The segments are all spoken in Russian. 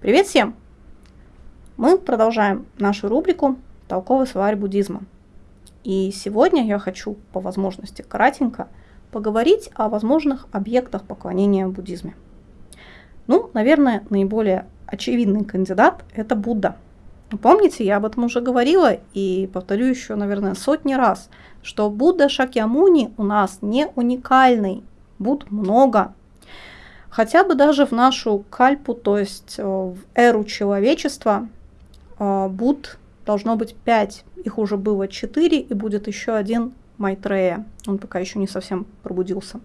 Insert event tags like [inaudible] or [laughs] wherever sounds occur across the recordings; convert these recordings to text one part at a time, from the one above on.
Привет всем! Мы продолжаем нашу рубрику «Толковый словарь буддизма». И сегодня я хочу, по возможности кратенько, поговорить о возможных объектах поклонения в буддизме. Ну, наверное, наиболее очевидный кандидат – это Будда. Помните, я об этом уже говорила и повторю еще, наверное, сотни раз, что Будда Шакьямуни у нас не уникальный, Будд много. Хотя бы даже в нашу кальпу, то есть э, в эру человечества, э, Будд должно быть пять. Их уже было четыре, и будет еще один Майтрея. Он пока еще не совсем пробудился.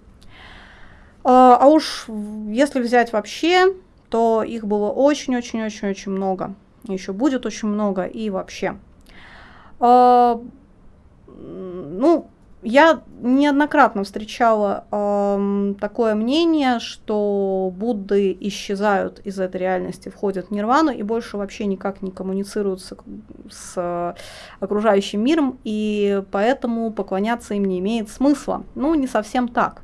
А, а уж если взять вообще, то их было очень-очень-очень-очень много. Еще будет очень много и вообще. Ну, я неоднократно встречала э, такое мнение, что Будды исчезают из этой реальности, входят в нирвану и больше вообще никак не коммуницируют с, с окружающим миром, и поэтому поклоняться им не имеет смысла. Ну, не совсем так.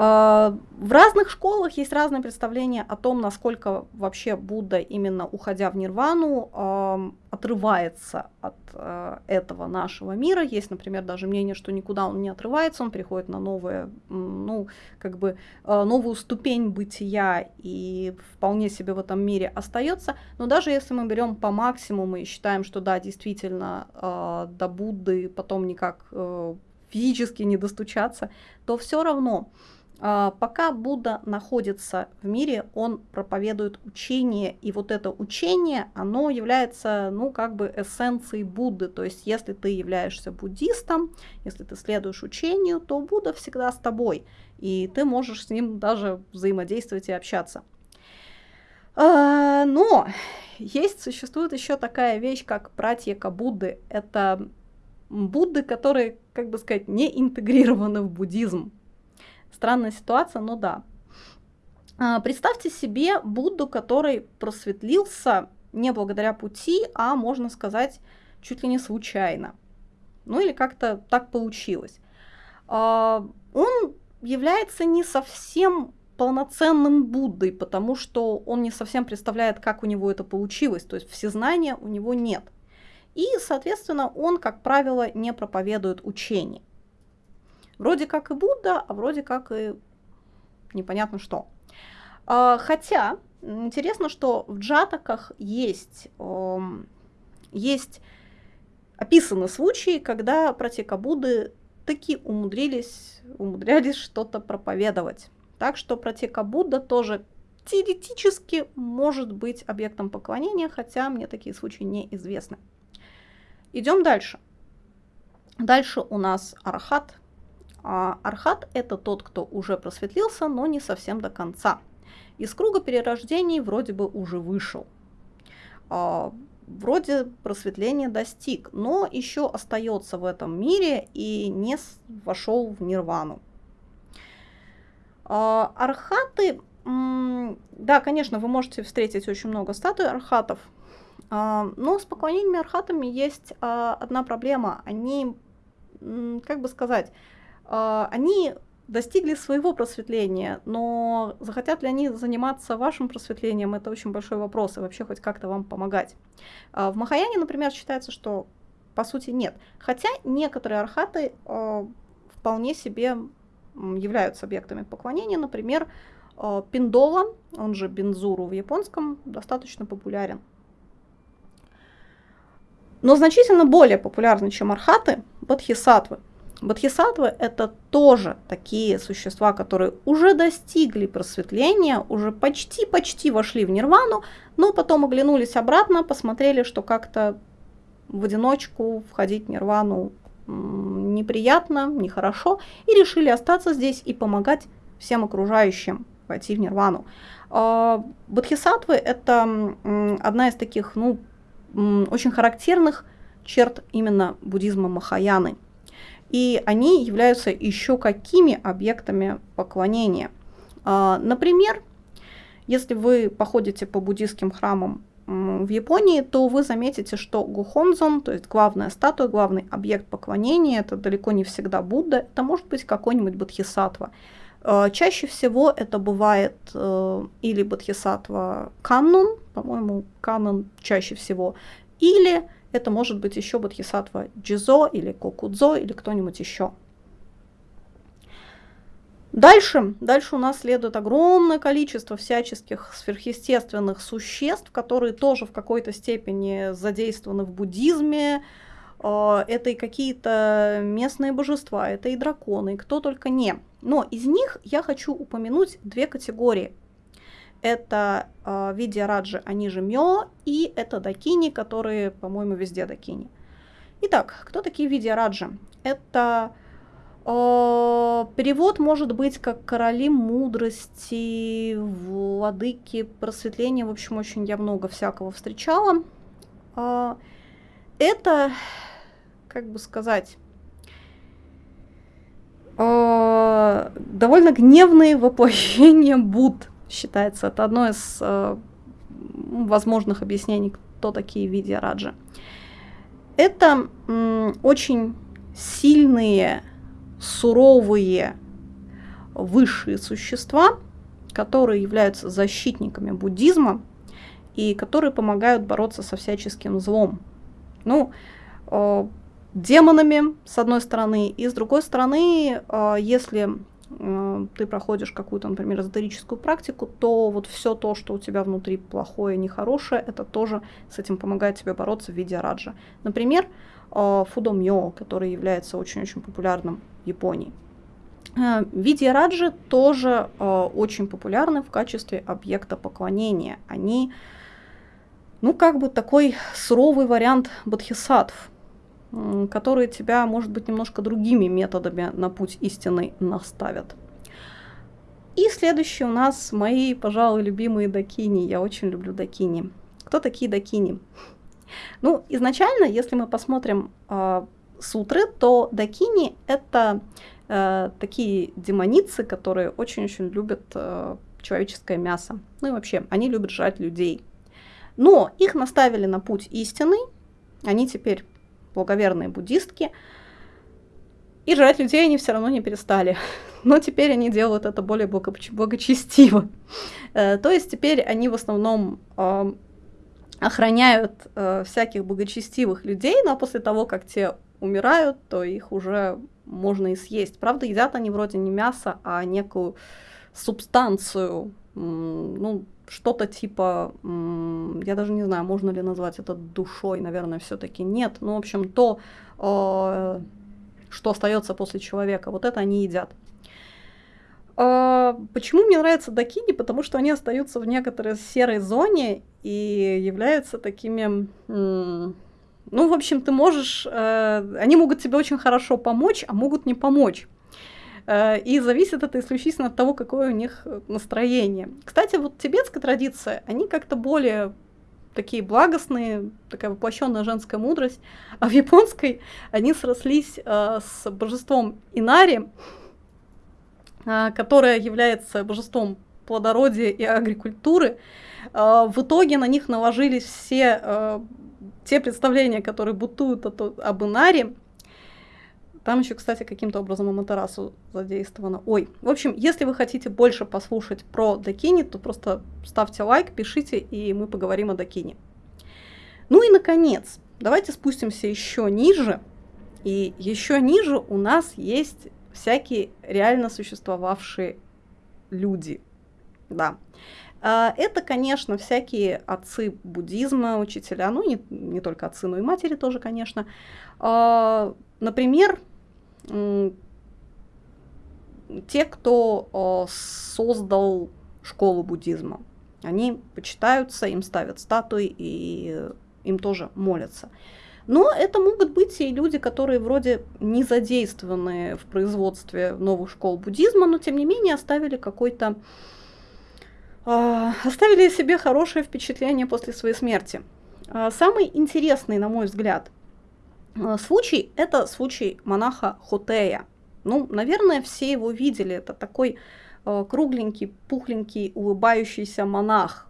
А, в разных школах есть разные представления о том, насколько вообще Будда, именно уходя в нирвану, отрывается от а, этого нашего мира. Есть, например, даже мнение, что никуда он не отрывается, он приходит на новое, ну, как бы а, новую ступень бытия и вполне себе в этом мире остается. Но даже если мы берем по максимуму и считаем, что да, действительно, до Будды потом никак э, физически не достучаться, то все равно пока Будда находится в мире, он проповедует учение, и вот это учение, оно является, ну, как бы эссенцией Будды. То есть, если ты являешься буддистом, если ты следуешь учению, то Будда всегда с тобой, и ты можешь с ним даже взаимодействовать и общаться. А, но есть, существует еще такая вещь, как пратьяка Будды. Это Будды, которые, как бы сказать, не интегрированы в буддизм. Странная ситуация, но да. А, представьте себе Будду, который просветлился не благодаря пути, а, можно сказать, чуть ли не случайно. Ну или как-то так получилось. А, он является не совсем полноценным Буддой, потому что он не совсем представляет, как у него это получилось, то есть всезнания у него нет. И, соответственно, он, как правило, не проповедует учение. Вроде как и Будда, а вроде как и непонятно что. А, хотя, интересно, что в джатаках есть, есть описаны случаи, когда протека Будды таки умудрились, умудрялись что-то проповедовать. Так что протека Будда тоже теоретически может быть объектом поклонения, хотя мне такие случаи неизвестны. Идем дальше. Дальше у нас архат, а архат – это тот, кто уже просветлился, но не совсем до конца. Из круга перерождений вроде бы уже вышел. А, вроде просветления достиг, но еще остается в этом мире и не вошел в нирвану. А, архаты, да, конечно, вы можете встретить очень много статуй архатов, а, но с поклонениями архатами есть а, одна проблема. Они, как бы сказать, они достигли своего просветления, но захотят ли они заниматься вашим просветлением, это очень большой вопрос, и вообще хоть как-то вам помогать. А, в Махаяне, например, считается, что по сути нет. Хотя некоторые архаты а, вполне себе являются объектами поклонения. Например, Пиндола, он же Бензуру в японском, достаточно популярен. Но значительно более популярны, чем архаты, бодхисаттвы. Бодхисаттвы – это тоже такие существа, которые уже достигли просветления, уже почти-почти вошли в нирвану, но потом оглянулись обратно, посмотрели, что как-то в одиночку входить в нирвану неприятно, нехорошо, и решили остаться здесь и помогать всем окружающим войти в нирвану. А, бодхисаттвы – это одна из таких ну, очень характерных черт именно буддизма Махаяны – и они являются еще какими объектами поклонения. А, например, если вы походите по буддийским храмам в Японии, то вы заметите, что Гухонзон, то есть главная статуя, главный объект поклонения, это далеко не всегда Будда, это может быть какой-нибудь Бодхисаттва. Э, чаще всего это бывает э, или бодхисаттва канон, по-моему, канон чаще всего, или это может быть еще бодхисаттва джизо или кокудзо или кто-нибудь еще. Дальше, дальше у нас следует огромное количество всяческих сверхъестественных существ, которые тоже в какой-то степени задействованы в буддизме. Э, это и какие-то местные божества, это и драконы, кто только не. Но из них я хочу упомянуть две категории. Это э, Раджи, они же Мё, и это Дакини, которые, по-моему, везде Дакини. Итак, кто такие Видия Раджи? Это э, перевод может быть как короли мудрости, владыки просветления. В общем, очень я много всякого встречала. Э, это, как бы сказать, довольно гневные воплощения Буд, считается. Это одно из э, возможных объяснений, кто такие Видия Раджа. Это м, очень сильные, суровые, высшие существа, которые являются защитниками буддизма и которые помогают бороться со всяческим злом. Ну, э, демонами, с одной стороны, и с другой стороны, э, если ты проходишь какую-то, например, эзотерическую практику, то вот все то, что у тебя внутри плохое, нехорошее, это тоже с этим помогает тебе бороться в виде раджа. Например, э, фудомьё, который является очень-очень популярным в Японии. Виде раджи тоже очень популярны в качестве объекта поклонения. Они, ну, как бы такой суровый вариант бодхисаттв, которые тебя, может быть, немножко другими методами на путь истины наставят. И следующий у нас мои, пожалуй, любимые дакини. Я очень люблю дакини. Кто такие дакини? Ну, изначально, если мы посмотрим э, сутры, то дакини это э, такие демоницы, которые очень-очень любят э, человеческое мясо. Ну и вообще, они любят жрать людей. Но их наставили на путь истины, они теперь благоверные буддистки. И жрать людей они все равно не перестали. [laughs] Но теперь они делают это более благочестиво. Э, то есть теперь они в основном охраняют э, всяких благочестивых людей, но после того, как те умирают, то их уже можно и съесть. Правда, едят они вроде не мясо, а некую субстанцию, ну, что-то типа, я даже не знаю, можно ли назвать это душой, наверное, все-таки нет. Ну, в общем, то, э, что остается после человека, вот это они едят. А, почему мне нравятся дакини? Потому что они остаются в некоторой серой зоне и являются такими... Ну, в общем, ты можешь... Э, они могут тебе очень хорошо помочь, а могут не помочь. Э, и зависит это исключительно от того, какое у них настроение. Кстати, вот тибетская традиция, они как-то более такие благостные, такая воплощенная женская мудрость, а в японской они срослись э, с божеством Инари, э, которое является божеством плодородия и агрикультуры. Э, в итоге на них наложились все э, те представления, которые бутуют об Инаре, там еще, кстати, каким-то образом Аматерасу задействовано. Ой, в общем, если вы хотите больше послушать про Дакини, то просто ставьте лайк, пишите, и мы поговорим о Дакини. Ну и, наконец, давайте спустимся еще ниже. И еще ниже у нас есть всякие реально существовавшие люди. Да. А, это, конечно, всякие отцы буддизма, учителя, ну не, не только отцы, но и матери тоже, конечно. А, например, те, кто создал школу буддизма. Они почитаются, им ставят статуи и им тоже молятся. Но это могут быть и люди, которые вроде не задействованы в производстве новых школ буддизма, но тем не менее оставили какой-то э, оставили себе хорошее впечатление после своей смерти. Э, самый интересный, на мой взгляд, Э, случай – это случай монаха Хотея. Ну, наверное, все его видели. Это такой э, кругленький, пухленький, улыбающийся монах.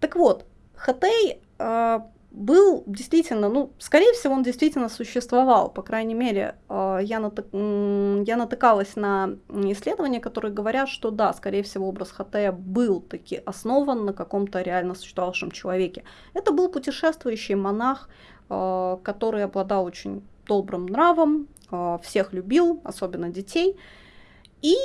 Так вот, Хотей э, был действительно, ну, скорее всего, он действительно существовал. По крайней мере, э, я, натык, я натыкалась на исследования, которые говорят, что да, скорее всего, образ Хатея был таки основан на каком-то реально существовавшем человеке. Это был путешествующий монах, э, который обладал очень добрым нравом, э, всех любил, особенно детей. И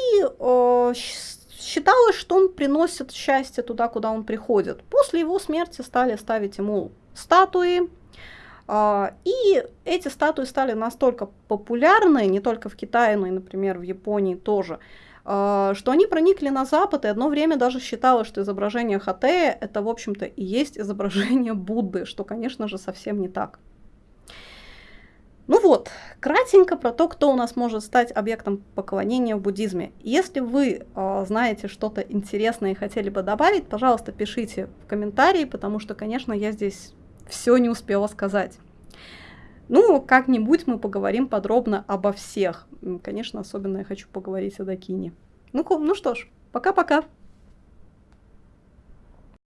считалось, что он приносит счастье туда, куда он приходит. После его смерти стали ставить ему статуи. И эти статуи стали настолько популярны, не только в Китае, но и, например, в Японии тоже, что они проникли на Запад, и одно время даже считалось, что изображение Хатея это, в общем-то, и есть изображение Будды, что, конечно же, совсем не так. Ну вот, кратенько про то, кто у нас может стать объектом поклонения в буддизме. Если вы э, знаете что-то интересное и хотели бы добавить, пожалуйста, пишите в комментарии, потому что, конечно, я здесь все не успела сказать. Ну, как-нибудь мы поговорим подробно обо всех. Конечно, особенно я хочу поговорить о Дакине. Ну, ну что ж, пока-пока.